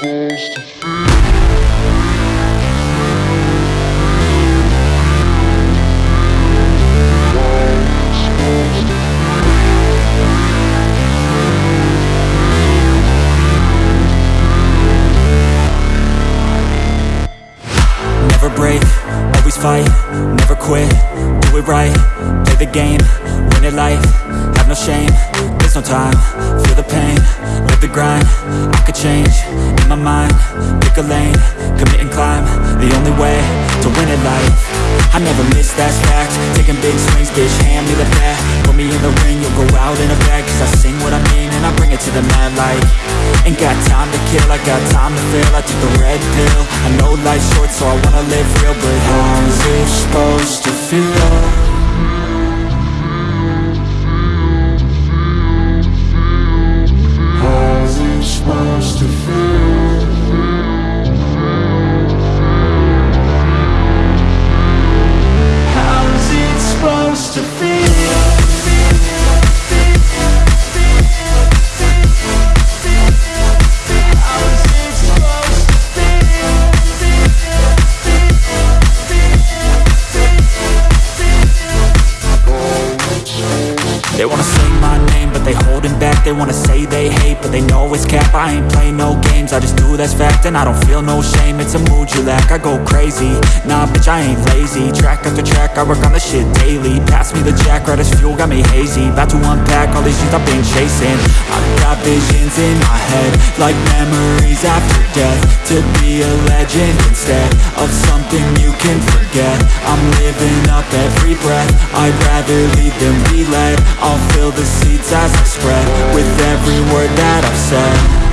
Never break, always fight, never quit, do it right Play the game, win it life, have no shame, there's no time Feel the pain, live the grind, I could change a lane Commit and climb, the only way to win at life. I never miss, that's fact, taking big swings, bitch, hand me the bat. Put me in the ring, you'll go out in a bag Cause I sing what I mean and I bring it to the mad light. Ain't got time to kill, I got time to feel. I took the red pill, I know life's short so I wanna live real But how's it supposed to feel? They wanna say they hate, but they know it's cap. I ain't play no games, I just do that's fact And I don't feel no shame, it's a mood lack I go crazy, nah bitch I ain't lazy. Track after track, I work on the shit daily. Pass me the jack, right as fuel, got me hazy. About to unpack all these shit I've been chasing. I've got visions in my head Like memories after death. To be a legend instead Of something you can forget. I'm living up every breath. I'd rather lead than be led I'll fill the seats as I spread With every word that I've said